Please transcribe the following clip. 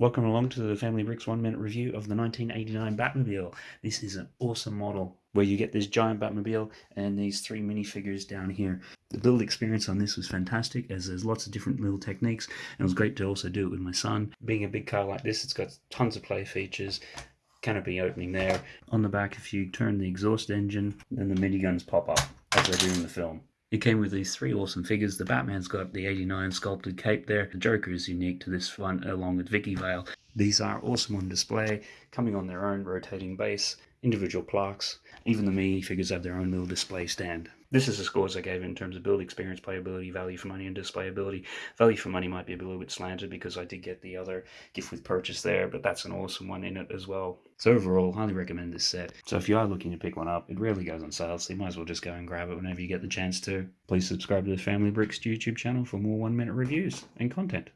Welcome along to the Family Bricks one minute review of the 1989 Batmobile. This is an awesome model where you get this giant Batmobile and these three minifigures down here. The build experience on this was fantastic as there's lots of different little techniques and it was great to also do it with my son. Being a big car like this, it's got tons of play features, canopy opening there. On the back, if you turn the exhaust engine, then the miniguns pop up as they do in the film. It came with these three awesome figures. The Batman's got the 89 sculpted cape there. The Joker is unique to this one, along with Vicki Vale. These are awesome on display, coming on their own rotating base, individual plaques. Even the mini figures have their own little display stand. This is the scores I gave in terms of build experience, playability, value for money, and displayability. Value for money might be a little bit slanted because I did get the other gift with purchase there, but that's an awesome one in it as well. So overall, highly recommend this set. So if you are looking to pick one up, it rarely goes on sale, so you might as well just go and grab it whenever you get the chance to. Please subscribe to the Family Bricks YouTube channel for more one minute reviews and content.